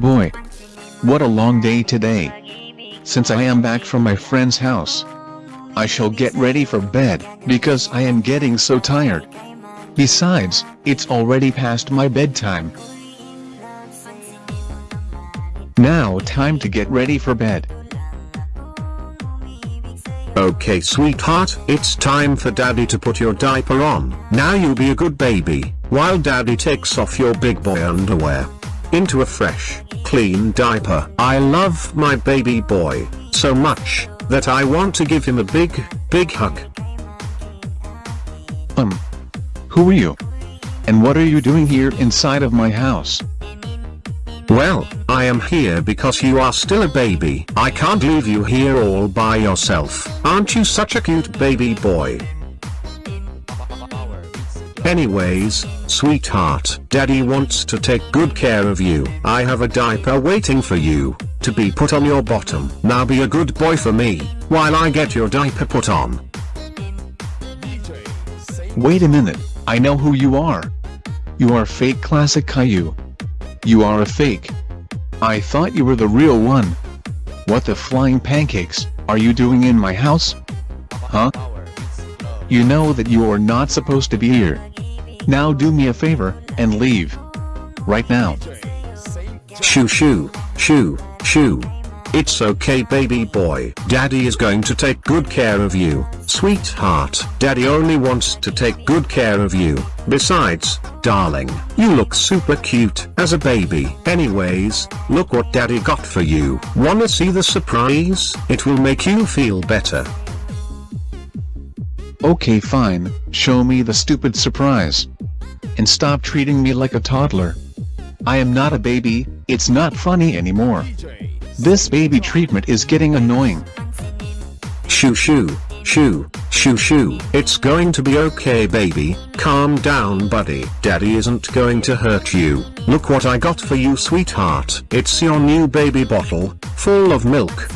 boy. What a long day today. Since I am back from my friend's house. I shall get ready for bed, because I am getting so tired. Besides, it's already past my bedtime. Now time to get ready for bed. Okay sweetheart, it's time for daddy to put your diaper on. Now you be a good baby, while daddy takes off your big boy underwear. Into a fresh, clean diaper. I love my baby boy, so much, that I want to give him a big, big hug. Um. Who are you? And what are you doing here inside of my house? Well, I am here because you are still a baby. I can't leave you here all by yourself. Aren't you such a cute baby boy? Anyways, sweetheart, daddy wants to take good care of you. I have a diaper waiting for you, to be put on your bottom. Now be a good boy for me, while I get your diaper put on. Wait a minute, I know who you are. You are fake classic Caillou. You are a fake. I thought you were the real one. What the flying pancakes, are you doing in my house? Huh? You know that you are not supposed to be here. Now do me a favor, and leave. Right now. Shoo shoo, shoo, shoo. It's okay baby boy. Daddy is going to take good care of you, sweetheart. Daddy only wants to take good care of you. Besides, darling, you look super cute as a baby. Anyways, look what daddy got for you. Wanna see the surprise? It will make you feel better. Okay fine, show me the stupid surprise. And stop treating me like a toddler. I am not a baby, it's not funny anymore. This baby treatment is getting annoying. Shoo shoo, shoo, shoo shoo. It's going to be okay baby, calm down buddy. Daddy isn't going to hurt you. Look what I got for you sweetheart. It's your new baby bottle, full of milk.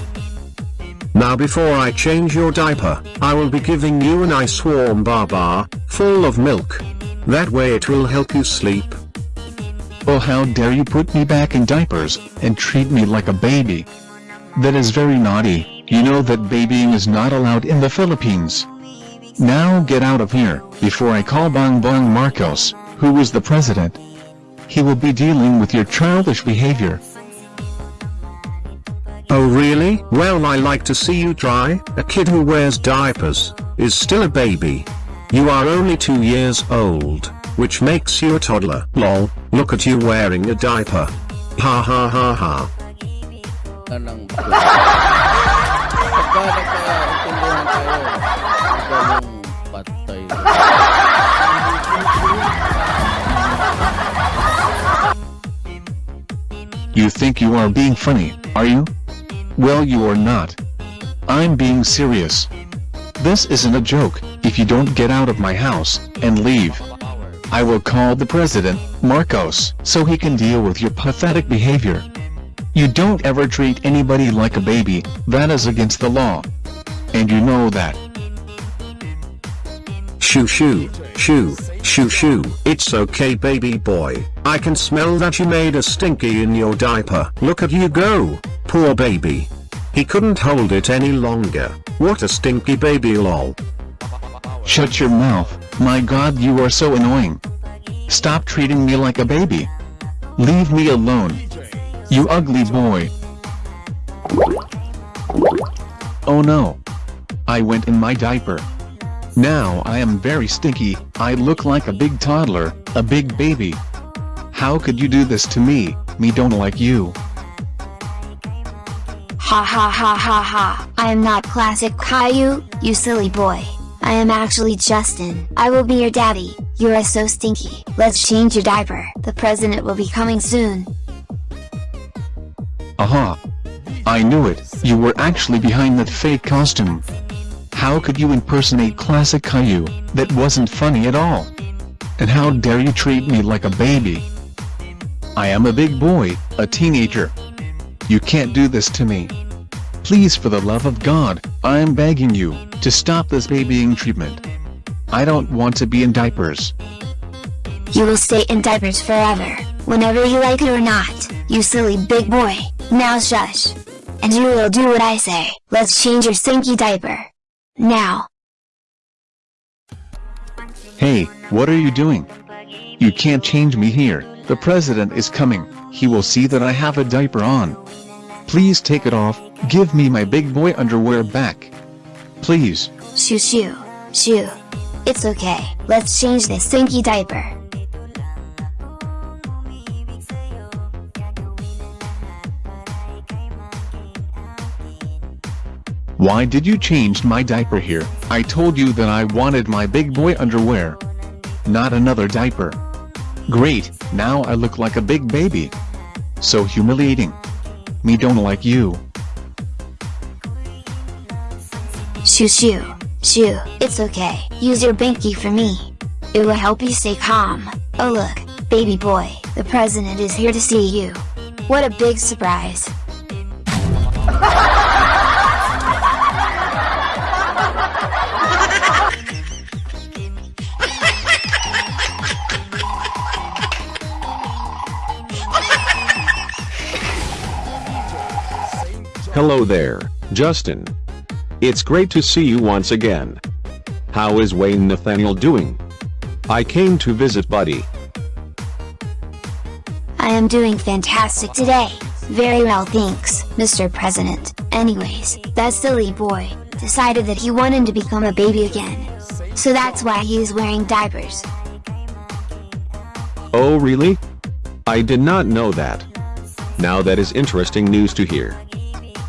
Now before I change your diaper, I will be giving you a nice warm bar bar, full of milk. That way it will help you sleep. Oh how dare you put me back in diapers, and treat me like a baby. That is very naughty, you know that babying is not allowed in the Philippines. Now get out of here, before I call Bongbong Marcos, who is the president. He will be dealing with your childish behavior. Oh really? Well I like to see you try. A kid who wears diapers, is still a baby. You are only two years old, which makes you a toddler. Lol, look at you wearing a diaper. Ha ha ha ha. You think you are being funny, are you? Well you are not. I'm being serious. This isn't a joke, if you don't get out of my house, and leave. I will call the president, Marcos, so he can deal with your pathetic behavior. You don't ever treat anybody like a baby, that is against the law. And you know that. Shoo shoo, shoo, shoo shoo. It's okay baby boy. I can smell that you made a stinky in your diaper. Look at you go, poor baby. He couldn't hold it any longer. What a stinky baby lol. Shut your mouth, my god you are so annoying. Stop treating me like a baby. Leave me alone. You ugly boy. Oh no. I went in my diaper. Now I am very stinky, I look like a big toddler, a big baby. How could you do this to me, me don't like you. Ha ha ha ha ha. I am not classic Caillou, you silly boy. I am actually Justin. I will be your daddy. You are so stinky. Let's change your diaper. The president will be coming soon. Aha. I knew it, you were actually behind that fake costume. How could you impersonate classic Caillou, that wasn't funny at all. And how dare you treat me like a baby. I am a big boy, a teenager. You can't do this to me. Please for the love of God, I am begging you, to stop this babying treatment. I don't want to be in diapers. You will stay in diapers forever, whenever you like it or not. you silly big boy, now shush. And you will do what I say, let's change your stinky diaper. Now. Hey, what are you doing? You can't change me here, the president is coming, he will see that I have a diaper on. Please take it off, give me my big boy underwear back. Please. Shoo shoo, shoo. It's okay, let's change this stinky diaper. Why did you change my diaper here? I told you that I wanted my big boy underwear. Not another diaper. Great, now I look like a big baby. So humiliating. Me don't like you. Shoo shoo, shoo. It's okay, use your binky for me. It will help you stay calm. Oh look, baby boy, the president is here to see you. What a big surprise. Hello there, Justin. It's great to see you once again. How is Wayne Nathaniel doing? I came to visit Buddy. I am doing fantastic today. Very well thanks, Mr. President. Anyways, that silly boy, decided that he wanted to become a baby again. So that's why he is wearing diapers. Oh really? I did not know that. Now that is interesting news to hear.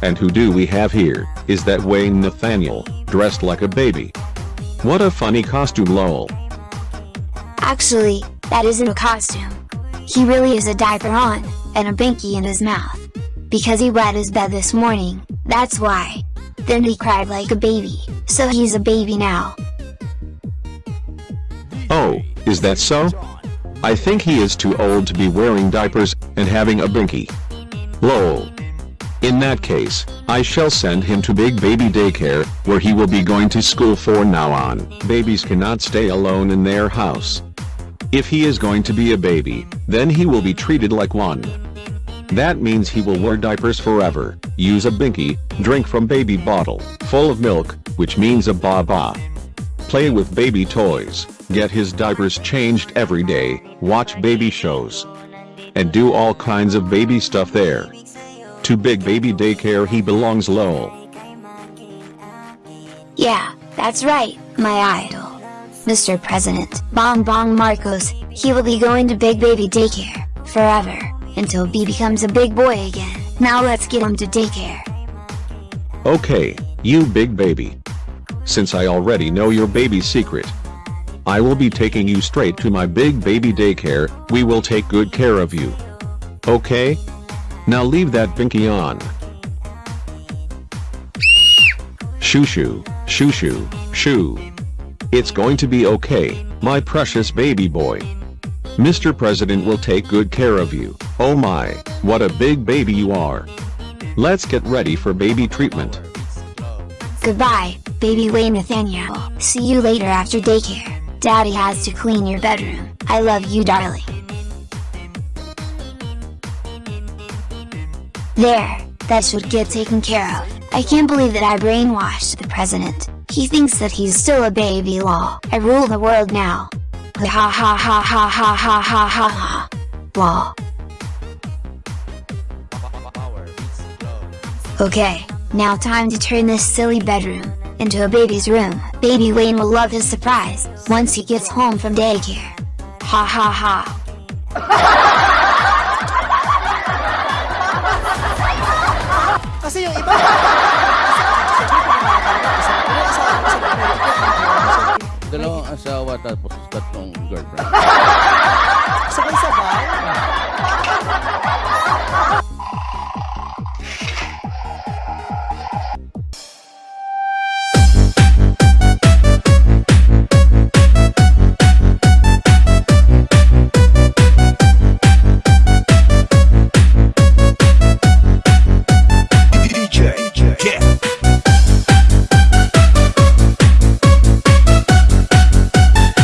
And who do we have here, is that Wayne Nathaniel, dressed like a baby. What a funny costume lol. Actually, that isn't a costume. He really is a diaper on, and a binky in his mouth. Because he wet his bed this morning, that's why. Then he cried like a baby, so he's a baby now. Oh, is that so? I think he is too old to be wearing diapers, and having a binky. Lol. In that case, I shall send him to Big Baby Daycare, where he will be going to school for now on. Babies cannot stay alone in their house. If he is going to be a baby, then he will be treated like one. That means he will wear diapers forever, use a binky, drink from baby bottle, full of milk, which means a baba. Play with baby toys, get his diapers changed every day, watch baby shows. And do all kinds of baby stuff there. To Big Baby Daycare he belongs lol. Yeah, that's right, my idol. Mr. President, Bong Bong Marcos, he will be going to Big Baby Daycare, forever, until B becomes a big boy again. Now let's get him to daycare. Okay, you big baby. Since I already know your baby secret, I will be taking you straight to my big baby daycare, we will take good care of you. Okay? Now leave that binky on. Shoo shoo, shoo shoo, shoo. It's going to be okay, my precious baby boy. Mr. President will take good care of you. Oh my, what a big baby you are. Let's get ready for baby treatment. Goodbye, baby Wayne Nathaniel. See you later after daycare. Daddy has to clean your bedroom. I love you darling. There, that should get taken care of. I can't believe that I brainwashed the president. He thinks that he's still a baby lol. I rule the world now. Ha ha ha ha ha ha ha ha ha ha. Lol. Okay, now time to turn this silly bedroom into a baby's room. Baby Wayne will love his surprise once he gets home from daycare. Ha ha ha. yung iba, Dalawang asawa tapos tatlong girlfriend. sabay-sabay.